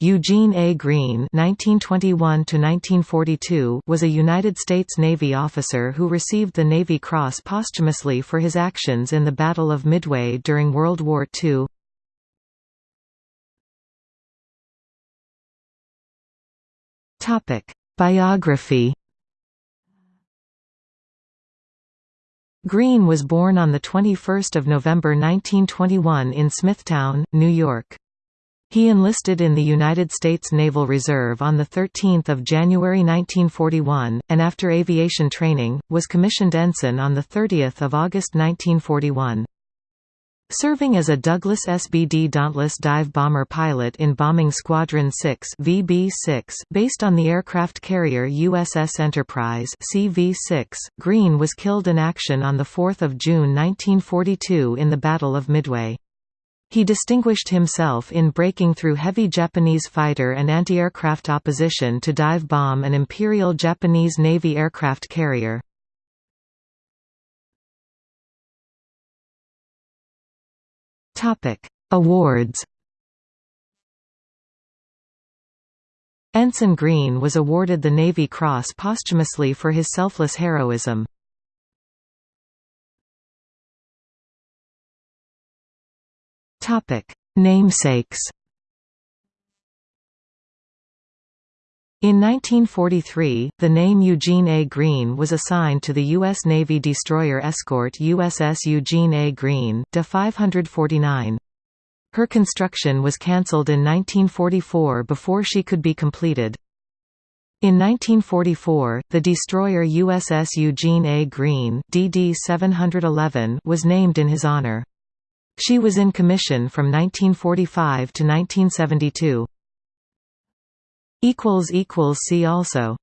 Eugene A. Greene (1921–1942) was a United States Navy officer who received the Navy Cross posthumously for his actions in the Battle of Midway during World War II. Topic: Biography. Greene was born on the 21st of November 1921 in Smithtown, New York. He enlisted in the United States Naval Reserve on 13 January 1941, and after aviation training, was commissioned ensign on 30 August 1941. Serving as a Douglas SBD Dauntless dive bomber pilot in Bombing Squadron 6 VB-6, based on the aircraft carrier USS Enterprise CV-6, Greene was killed in action on 4 June 1942 in the Battle of Midway. He distinguished himself in breaking through heavy Japanese fighter and anti-aircraft opposition to dive bomb an Imperial Japanese Navy aircraft carrier. Topic: Awards Ensign Greene was awarded the Navy Cross posthumously for his selfless heroism. Topic: Namesakes. In 1943, the name Eugene A. Greene was assigned to the U.S. Navy destroyer escort USS Eugene A. Greene, DE 549. Her construction was cancelled in 1944 before she could be completed. In 1944, the destroyer USS Eugene A. Greene DD 711 was named in his honor. She was in commission from 1945 to 1972. See also